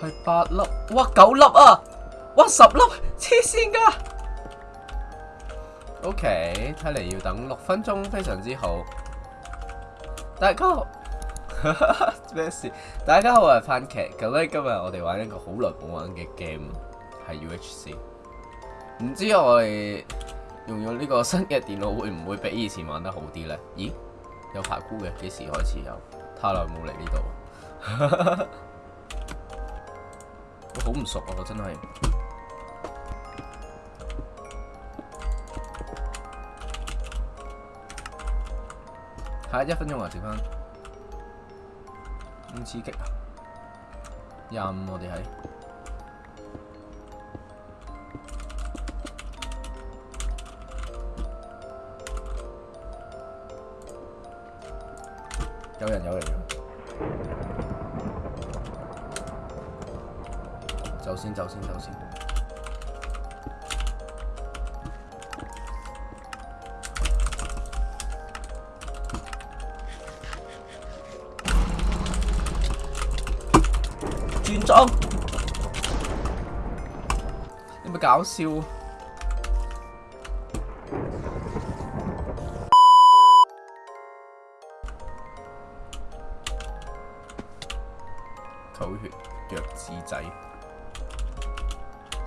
系八粒，哇九粒啊，哇十粒，黐线噶。O K，睇嚟要等六分钟，非常之好。大家好，咩事？大家好，我系番茄。咁咧，今日我哋玩一个好耐冇玩嘅 game，系 UHC。唔知我哋用咗呢个新嘅电脑会唔会比以前玩得好啲咧？咦，有排箍嘅，几时开始有？太耐冇嚟呢度。好唔熟啊！我真係，嚇一分鐘啊！剩翻，咁刺激啊！廿五我哋喺，有人有人。先等先。轉裝，有冇搞笑？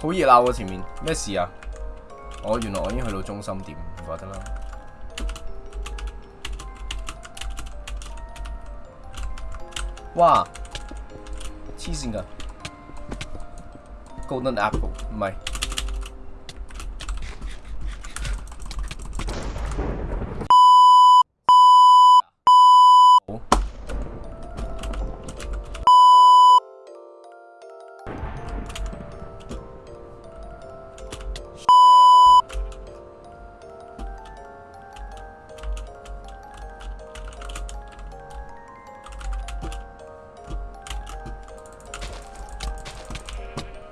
好熱鬧喎前面，咩事啊？我原來我已經去到中心點，唔該得啦。哇！黐線㗎，Golden Apple 唔係。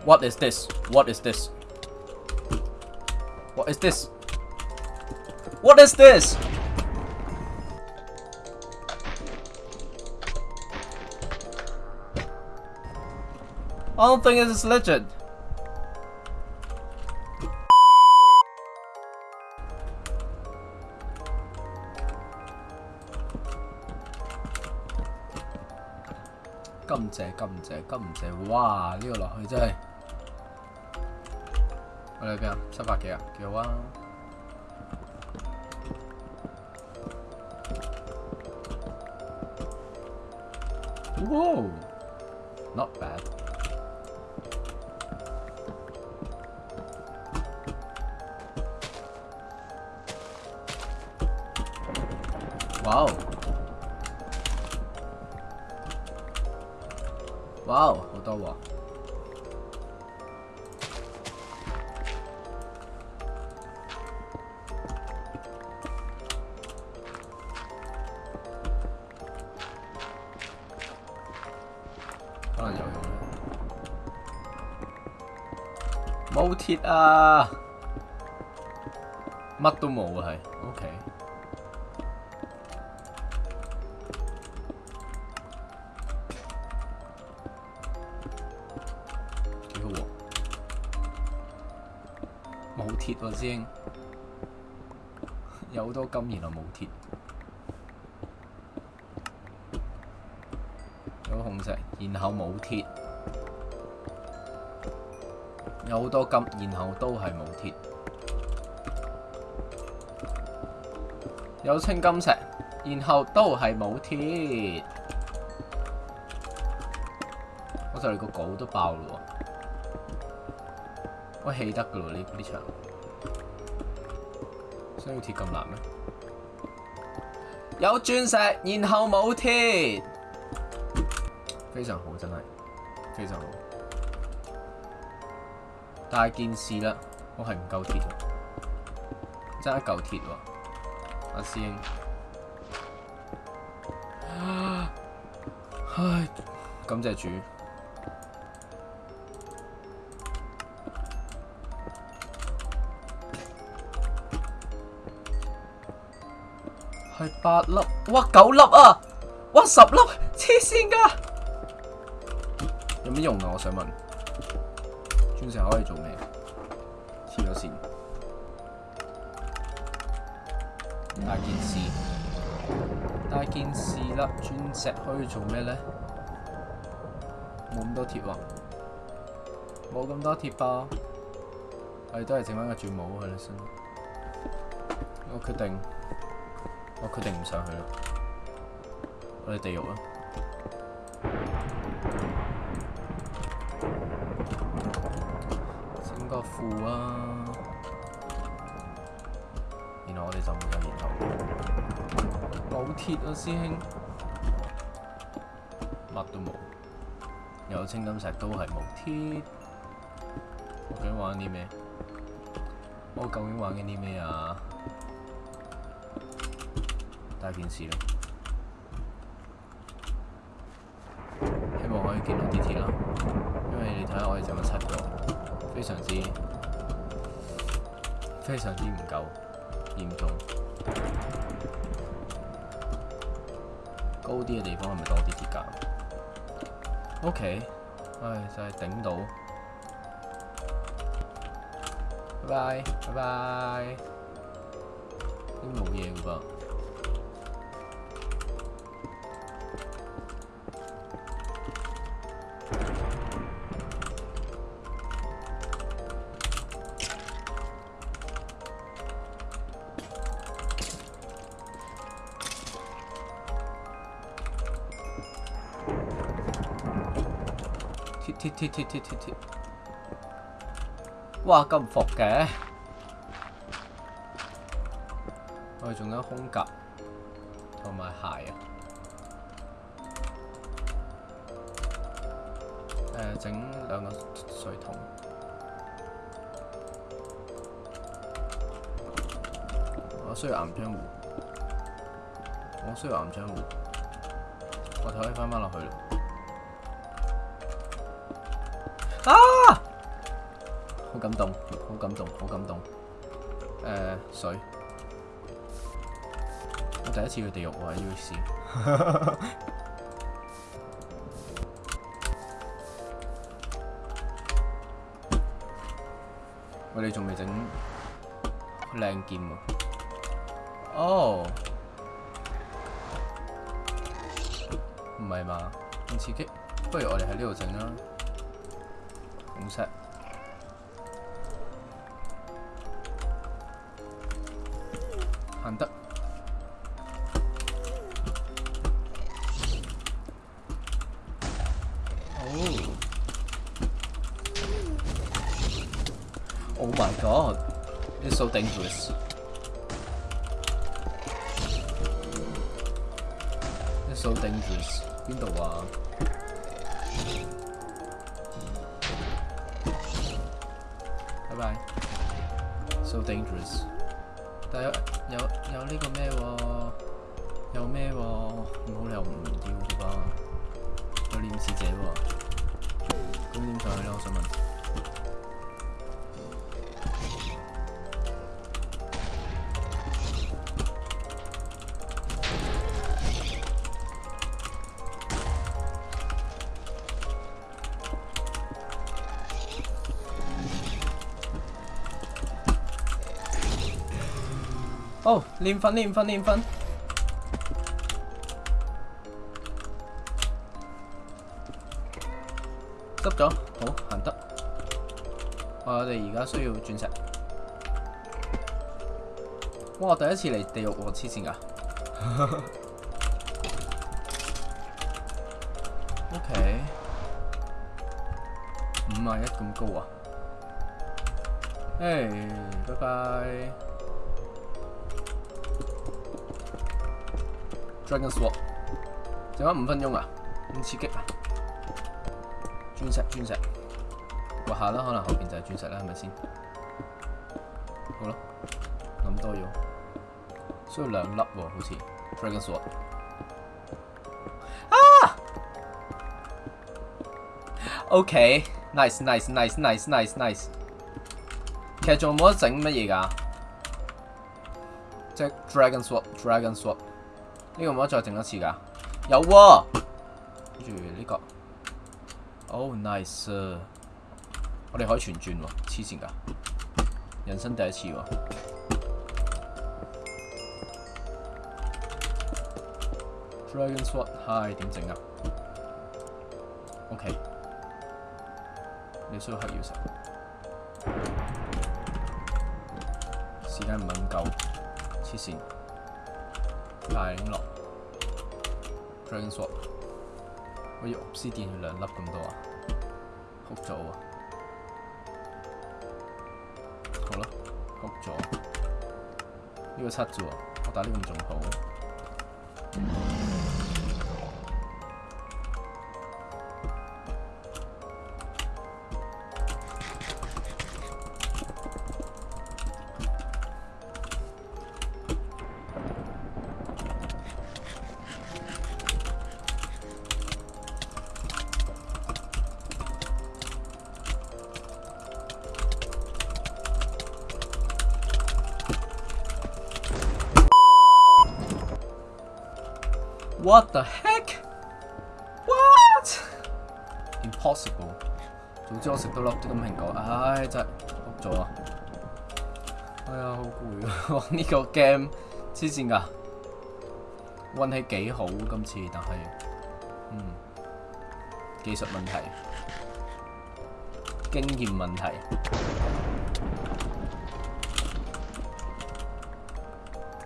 What is this? What is this? What is this? What is this? I don't think this is legit. Come 謝，come 謝，come 謝，哇！呢、這個落去真係〜我哋點啊？七百幾啊？幾好啊！Whoa, not bad. Wow, wow，好多喎！冇鐵啊！乜都冇啊，係 OK。冇？冇鐵喎，先 有好多金，原來冇鐵。有紅石，然後冇鐵。有好多金，然後都係冇铁。有青金石，然後都係冇铁。我就嚟個稿都爆啦喎！我起得㗎喎呢呢場。想铁咁難咩？有鑽石，然後冇铁，非常好，真係非常好。大件事啦，我係唔夠铁，真系一嚿铁喎，阿師兄，唉，感謝主，系八粒，哇九粒啊，哇十粒，黐线噶，有咩用啊？我想问。钻石可以做咩？黐咗线，大件事，大件事啦！钻石可以做咩咧？冇咁多铁喎，冇咁多铁我哋都系整翻个钻帽去啦先。我决定，我决定唔上去啦，我哋地獄啦。固啊！然後我哋就沒有沿途。冇鐵啊，師兄。乜都冇。有青金石都係冇鐵。我今日玩啲咩？我究竟玩緊啲咩啊？戴電視咯。希望可以見到啲鐵咯，因為你睇下我哋剩緊七個。非常之非常之唔夠嚴重，高啲嘅地方係咪多啲鐵架 o k 唉就係頂到，拜拜拜拜，唔冇嘢噃。哇！咁伏嘅，我仲有空格同埋鞋啊。整兩個水桶。我需要岩浆湖，我需要銀張湖。我可以翻翻落去。啊！好感动，好感动，好感动。诶，水，我第一次去地狱喎喺 U C。我哋仲未整靓剑喎。哦，唔系嘛，咁刺激。不如我哋喺呢度整啦。What's that? Oh. oh. my god. It's so dangerous. It's so dangerous. 邊度啊？So dangerous！但有有呢個咩喎？有咩喎？哦，连分连分连分，执咗，好行得。我哋而家需要钻石。哇，第一次嚟地狱王黐线噶。O K，五廿一咁高啊！诶，拜拜。Dragon Swap，剩翻五分钟啊，咁刺激啊！钻石，钻石，落下啦，可能后边就系钻石啦，系咪先？好啦，谂多咗，需要两粒喎，好似 Dragon Swap。啊！Okay，nice，nice，nice，nice，nice，nice。其实仲冇得整乜嘢噶，即系 Dragon Swap，Dragon Swap。呢个唔好再整一次噶，有，跟住呢个，oh nice，我哋可以全转喎，黐线噶，人生第一次喎，Dragon Sword，系点整啊？OK，你需要黑钥匙，时间敏够，黐线。大影落 t r a n s f o s m 好絲電兩粒咁多啊，曲咗啊，好啦，曲咗，呢個七啫喎，我打呢個仲好。What the heck? What? Impossible！早知我食多粒啲金苹果，唉真系碌咗啊！哎呀，好攰啊！呢个 game 黐线噶，运气几好今次，但系嗯技术问题、经验问题。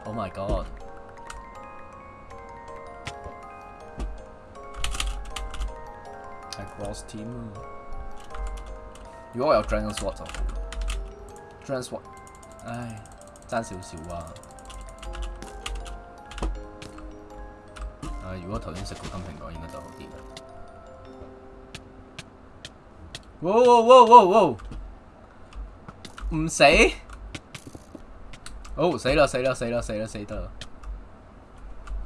Oh my god！cross team 如果我有 d r a g n s p o w a 就好 d r a n s p o w 唉，争少少啊！如果头先食个金蘋果，应该就好啲啦。哇哇哇哇哇！唔死？哦，死啦死啦死啦死啦死得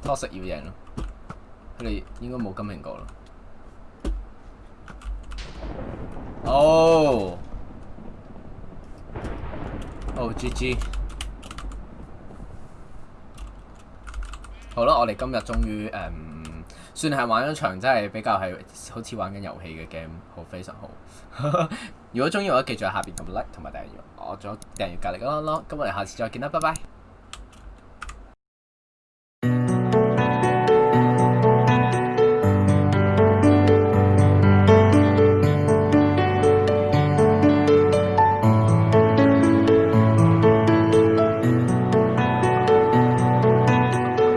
l o 食要贏咯，佢哋应该冇金苹果啦。哦，哦 G G，好啦，我哋今日终于诶，算系玩咗场，真系比较系好似玩紧游戏嘅 game，好非常好。如果中意我，记住喺下边咁 like 同埋订阅，我仲有订阅格力咯。咁我哋下次再见啦，拜拜。